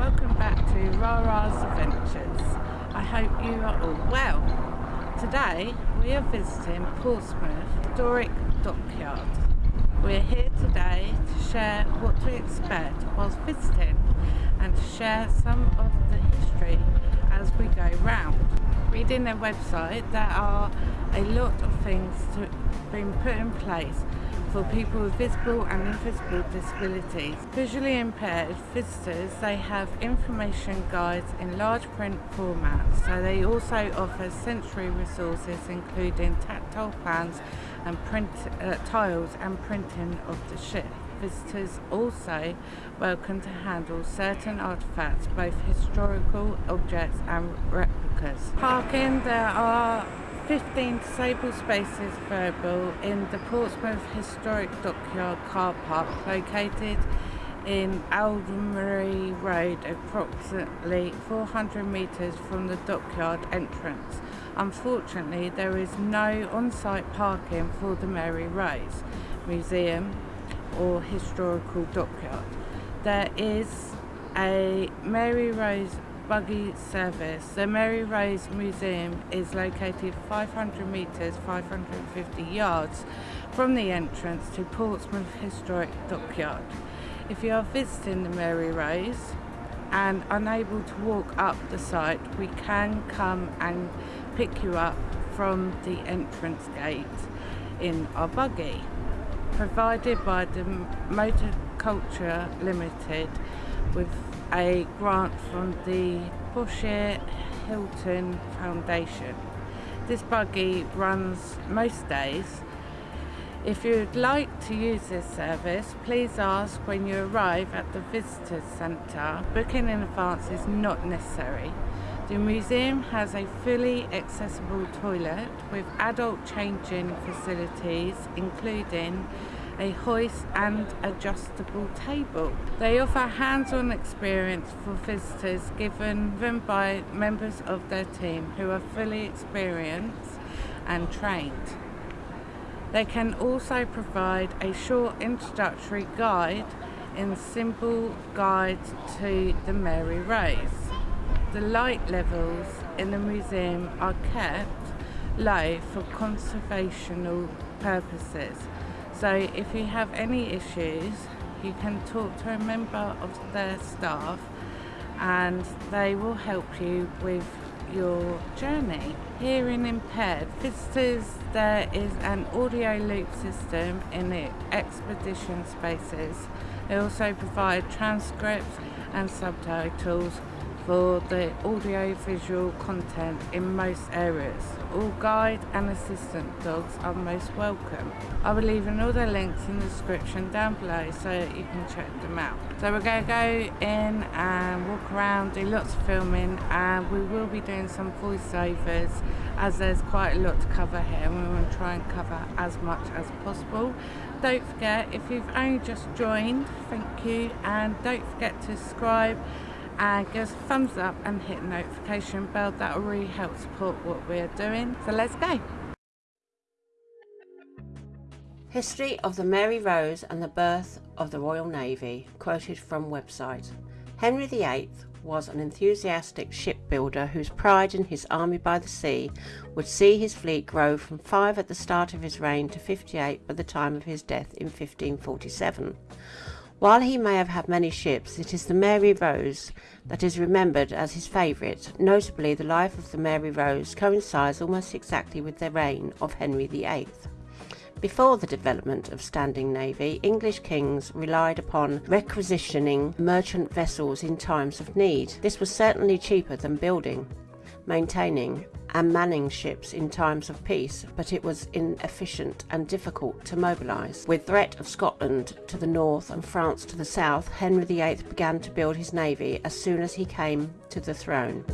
welcome back to Rara's Adventures. I hope you are all well. Today we are visiting Portsmouth Historic Dockyard. We're here today to share what to expect whilst visiting and to share some of the history as we go round. Reading their website there are a lot of things to put in place for people with visible and invisible disabilities. Visually impaired visitors, they have information guides in large print formats, so they also offer sensory resources including tactile plans and print uh, tiles and printing of the ship. Visitors also welcome to handle certain artefacts, both historical objects and replicas. Parking, there are 15 disabled spaces available in the Portsmouth Historic Dockyard car park located in Admiralty Road approximately 400 metres from the dockyard entrance. Unfortunately there is no on-site parking for the Mary Rose Museum or Historical Dockyard. There is a Mary Rose buggy service. The Mary Rose Museum is located 500 metres, 550 yards from the entrance to Portsmouth Historic Dockyard. If you are visiting the Mary Rose and unable to walk up the site, we can come and pick you up from the entrance gate in our buggy provided by the Motor Culture Limited with a grant from the Bosher Hilton Foundation. This buggy runs most days. If you'd like to use this service, please ask when you arrive at the Visitors Centre. Booking in advance is not necessary. The museum has a fully accessible toilet with adult changing facilities including a hoist and adjustable table. They offer hands-on experience for visitors given them by members of their team who are fully experienced and trained. They can also provide a short introductory guide in simple guide to the Mary Rose. The light levels in the museum are kept low for conservational purposes so if you have any issues, you can talk to a member of their staff and they will help you with your journey. Hearing impaired visitors, there is an audio loop system in the expedition spaces. They also provide transcripts and subtitles for the audio-visual content in most areas. All guide and assistant dogs are most welcome. I will leave all the links in the description down below so you can check them out. So we're going to go in and walk around, do lots of filming and we will be doing some voiceovers as there's quite a lot to cover here and we want to try and cover as much as possible. Don't forget, if you've only just joined, thank you and don't forget to subscribe and give us a thumbs up and hit the notification bell that will really help support what we're doing so let's go History of the Mary Rose and the Birth of the Royal Navy, quoted from website. Henry VIII was an enthusiastic shipbuilder whose pride in his army by the sea would see his fleet grow from five at the start of his reign to 58 by the time of his death in 1547. While he may have had many ships, it is the Mary Rose that is remembered as his favourite. Notably, the life of the Mary Rose coincides almost exactly with the reign of Henry VIII. Before the development of standing navy, English kings relied upon requisitioning merchant vessels in times of need. This was certainly cheaper than building, maintaining and manning ships in times of peace, but it was inefficient and difficult to mobilise. With threat of Scotland to the north and France to the south, Henry VIII began to build his navy as soon as he came to the throne.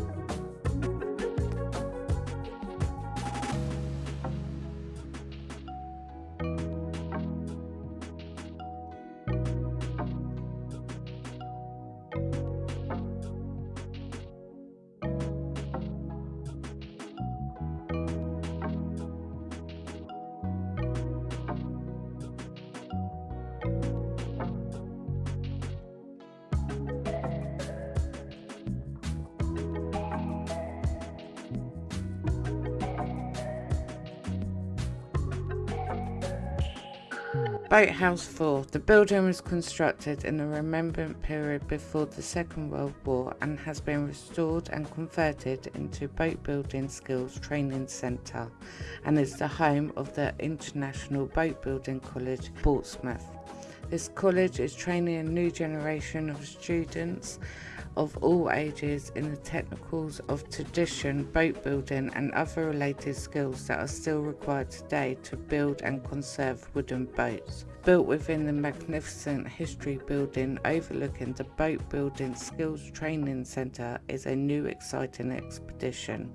Boathouse 4. The building was constructed in the rearmament period before the Second World War and has been restored and converted into boat building skills training centre and is the home of the International Boat Building College, Portsmouth. This college is training a new generation of students of all ages in the technicals of tradition, boat building and other related skills that are still required today to build and conserve wooden boats. Built within the magnificent history building overlooking the Boat Building Skills Training Centre is a new exciting expedition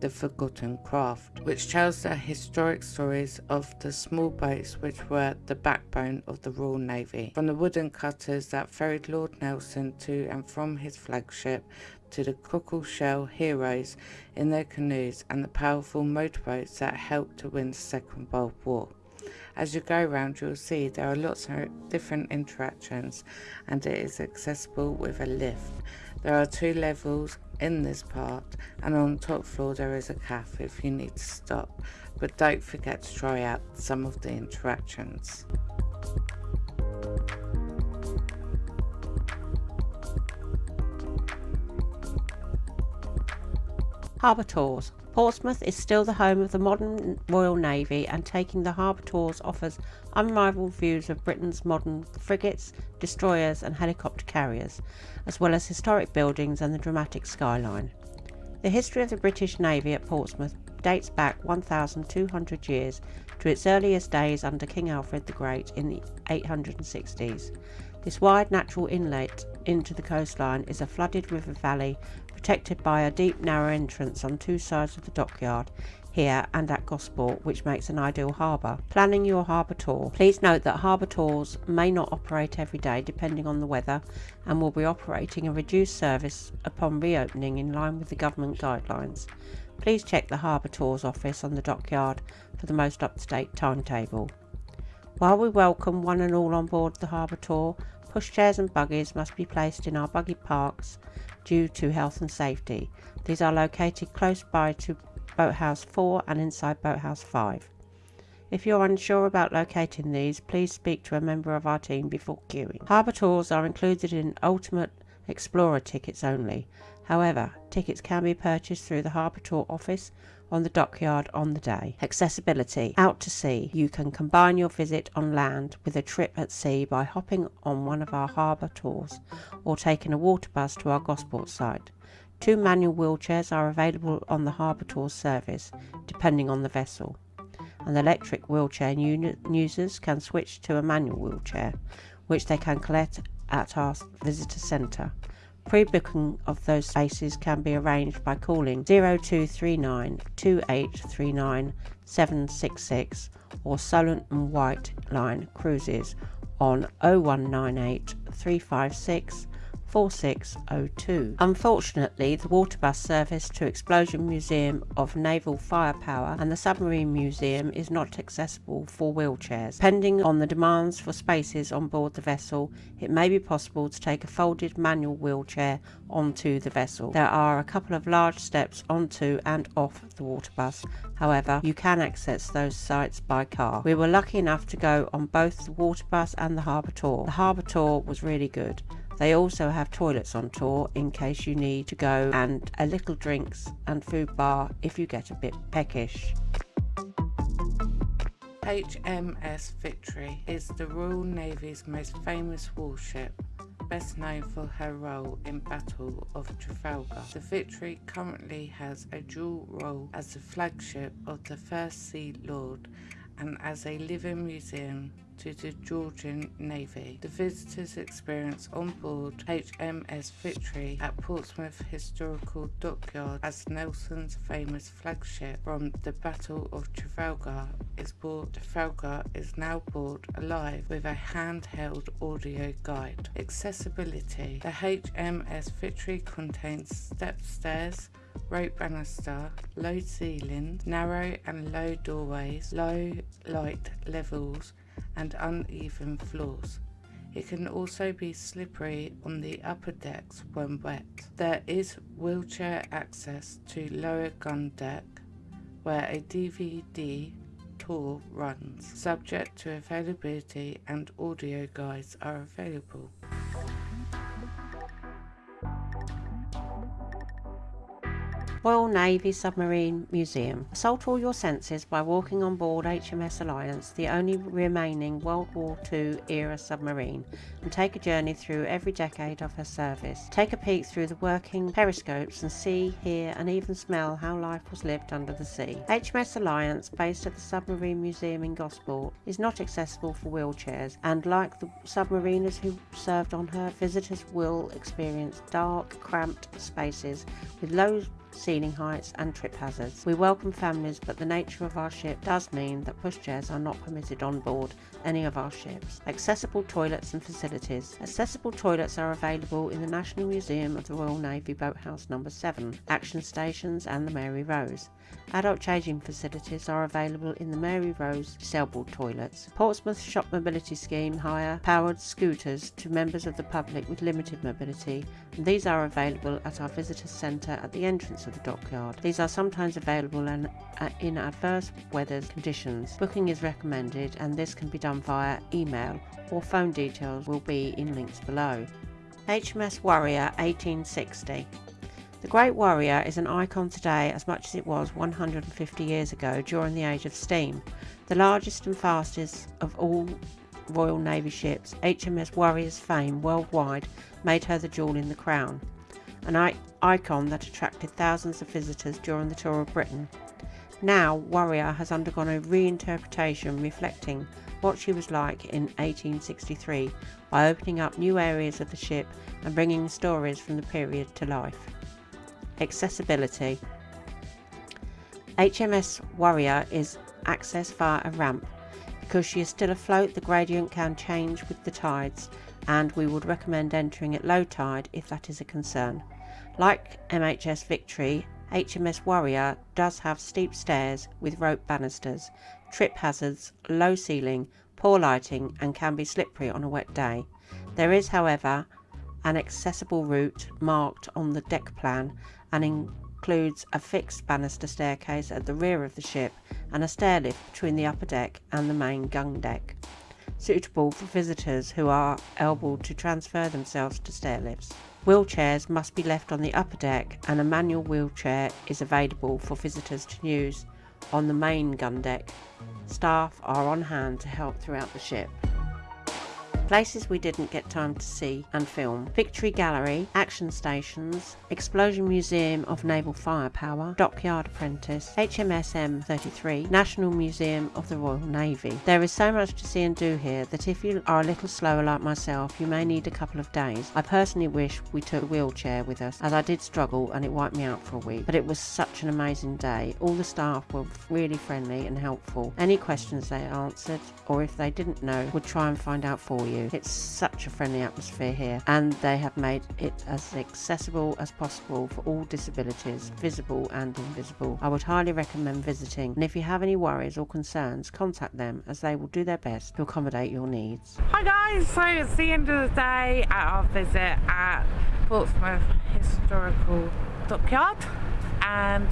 the Forgotten Craft, which tells the historic stories of the small boats which were the backbone of the Royal Navy, from the wooden cutters that ferried Lord Nelson to and from his flagship to the cockle shell heroes in their canoes and the powerful motorboats that helped to win the Second World War. As you go around, you'll see there are lots of different interactions and it is accessible with a lift. There are two levels in this part and on top floor there is a cafe if you need to stop but don't forget to try out some of the interactions. Harbour Tours. Portsmouth is still the home of the modern Royal Navy and taking the Harbour Tours offers unrivaled views of Britain's modern frigates, destroyers and helicopter carriers, as well as historic buildings and the dramatic skyline. The history of the British Navy at Portsmouth dates back 1,200 years to its earliest days under King Alfred the Great in the 860s. This wide natural inlet into the coastline is a flooded river valley protected by a deep narrow entrance on two sides of the dockyard here and at Gosport, which makes an ideal harbour. Planning your harbour tour. Please note that harbour tours may not operate every day depending on the weather and will be operating a reduced service upon reopening in line with the government guidelines. Please check the harbour tours office on the dockyard for the most up-to-date timetable. While we welcome one and all on board the harbour tour, pushchairs and buggies must be placed in our buggy parks due to health and safety. These are located close by to Boathouse 4 and inside Boathouse 5. If you're unsure about locating these, please speak to a member of our team before queuing. Harbour tours are included in Ultimate Explorer tickets only. However, tickets can be purchased through the Harbour Tour office on the dockyard on the day. Accessibility. Out to sea. You can combine your visit on land with a trip at sea by hopping on one of our harbour tours or taking a water bus to our Gosport site. Two manual wheelchairs are available on the harbour tour service, depending on the vessel. And electric wheelchair users can switch to a manual wheelchair, which they can collect at our visitor centre. Pre-booking of those spaces can be arranged by calling 0239 2839 766 or Solent and White Line Cruises on 0198 356 4602. Unfortunately, the water bus service to Explosion Museum of Naval Firepower and the Submarine Museum is not accessible for wheelchairs. Depending on the demands for spaces on board the vessel, it may be possible to take a folded manual wheelchair onto the vessel. There are a couple of large steps onto and off the water bus. However, you can access those sites by car. We were lucky enough to go on both the water bus and the harbour tour. The harbour tour was really good. They also have toilets on tour in case you need to go and a little drinks and food bar if you get a bit peckish. HMS Victory is the Royal Navy's most famous warship, best known for her role in Battle of Trafalgar. The Victory currently has a dual role as the flagship of the First Sea Lord and as a living museum to the Georgian Navy. The visitors experience on board HMS Victory at Portsmouth Historical Dockyard as Nelson's famous flagship from the Battle of Trafalgar is brought Trafalgar is now brought alive with a handheld audio guide. Accessibility. The HMS Victory contains step stairs, rope banister, low ceiling, narrow and low doorways, low light levels, and uneven floors. It can also be slippery on the upper decks when wet. There is wheelchair access to lower gun deck where a DVD tour runs, subject to availability and audio guides are available. Royal Navy Submarine Museum. Assault all your senses by walking on board HMS Alliance, the only remaining World War II era submarine, and take a journey through every decade of her service. Take a peek through the working periscopes and see, hear, and even smell how life was lived under the sea. HMS Alliance, based at the Submarine Museum in Gosport, is not accessible for wheelchairs, and like the submariners who served on her, visitors will experience dark, cramped spaces with low ceiling heights and trip hazards. We welcome families but the nature of our ship does mean that pushchairs are not permitted on board any of our ships. Accessible toilets and facilities. Accessible toilets are available in the National Museum of the Royal Navy Boathouse Number 7, Action Stations and the Mary Rose. Adult changing facilities are available in the Mary Rose disabled toilets. Portsmouth Shop Mobility Scheme hire powered scooters to members of the public with limited mobility and these are available at our visitor centre at the entrance of the dockyard. These are sometimes available in, uh, in adverse weather conditions. Booking is recommended and this can be done via email or phone details will be in links below. HMS Warrior 1860 the Great Warrior is an icon today as much as it was 150 years ago during the age of steam. The largest and fastest of all Royal Navy ships, HMS Warrior's fame worldwide made her the jewel in the crown, an icon that attracted thousands of visitors during the tour of Britain. Now, Warrior has undergone a reinterpretation reflecting what she was like in 1863 by opening up new areas of the ship and bringing stories from the period to life. Accessibility HMS Warrior is accessed via a ramp. Because she is still afloat, the gradient can change with the tides, and we would recommend entering at low tide if that is a concern. Like MHS Victory, HMS Warrior does have steep stairs with rope banisters, trip hazards, low ceiling, poor lighting, and can be slippery on a wet day. There is, however, an accessible route marked on the deck plan and includes a fixed banister staircase at the rear of the ship and a stair lift between the upper deck and the main gun deck, suitable for visitors who are able to transfer themselves to stair lifts. Wheelchairs must be left on the upper deck and a manual wheelchair is available for visitors to use on the main gun deck. Staff are on hand to help throughout the ship. Places we didn't get time to see and film. Victory Gallery, Action Stations, Explosion Museum of Naval Firepower, Dockyard Apprentice, HMS M33, National Museum of the Royal Navy. There is so much to see and do here that if you are a little slower like myself, you may need a couple of days. I personally wish we took a wheelchair with us as I did struggle and it wiped me out for a week, but it was such an amazing day. All the staff were really friendly and helpful. Any questions they answered or if they didn't know would try and find out for you you. It's such a friendly atmosphere here and they have made it as accessible as possible for all disabilities, visible and invisible. I would highly recommend visiting and if you have any worries or concerns, contact them as they will do their best to accommodate your needs. Hi guys, so it's the end of the day at our visit at Portsmouth Historical Dockyard and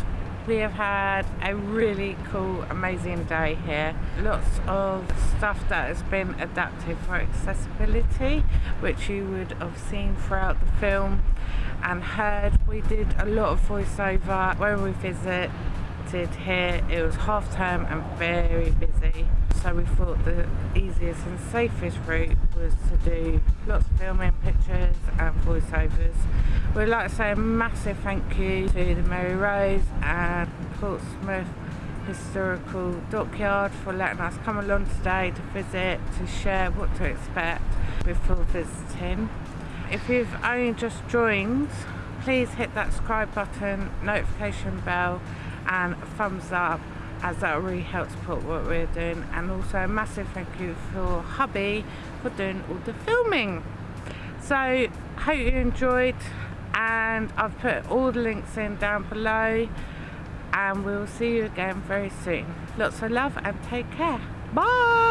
we have had a really cool, amazing day here. Lots of stuff that has been adapted for accessibility, which you would have seen throughout the film and heard. We did a lot of voiceover when we visited here. It was half term and very busy so we thought the easiest and safest route was to do lots of filming, pictures and voiceovers. We'd like to say a massive thank you to the Mary Rose and Portsmouth Historical Dockyard for letting us come along today to visit, to share what to expect before visiting. If you've only just joined, please hit that subscribe button, notification bell and thumbs up as that really helps put what we're doing. And also a massive thank you for hubby for doing all the filming. So hope you enjoyed and I've put all the links in down below. And we'll see you again very soon. Lots of love and take care. Bye